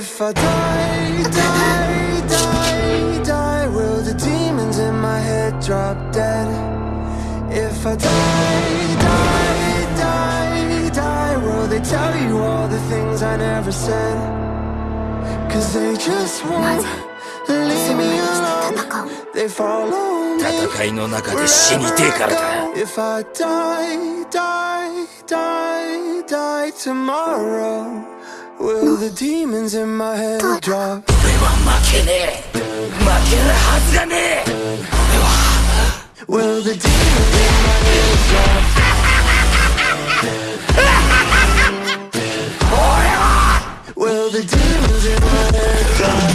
if I die, die, die, die Will the demons in my head drop dead? If I die, die, die, die Will they tell you all the things I never said? Cause they just won't leave me alone They follow me If I die, die tomorrow. Will the demons in my head drop? Will the demons in my head drop? Will the demons in my head drop?